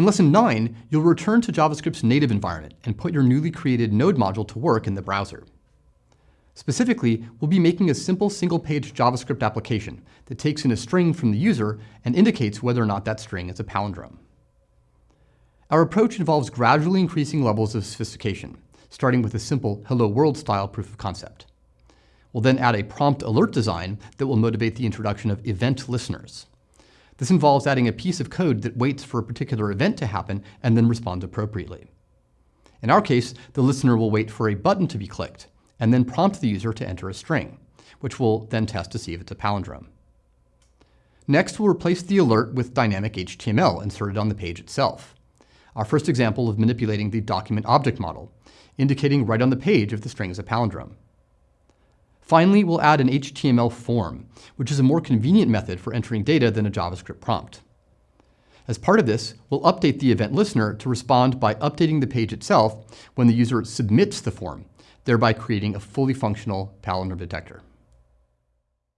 In Lesson 9, you'll return to JavaScript's native environment and put your newly created Node module to work in the browser. Specifically, we'll be making a simple single-page JavaScript application that takes in a string from the user and indicates whether or not that string is a palindrome. Our approach involves gradually increasing levels of sophistication, starting with a simple Hello World style proof of concept. We'll then add a prompt alert design that will motivate the introduction of event listeners. This involves adding a piece of code that waits for a particular event to happen and then responds appropriately. In our case, the listener will wait for a button to be clicked, and then prompt the user to enter a string, which we'll then test to see if it's a palindrome. Next, we'll replace the alert with dynamic HTML inserted on the page itself. Our first example of manipulating the document object model, indicating right on the page if the string is a palindrome. Finally, we'll add an HTML form, which is a more convenient method for entering data than a JavaScript prompt. As part of this, we'll update the event listener to respond by updating the page itself when the user submits the form, thereby creating a fully functional palindrome detector.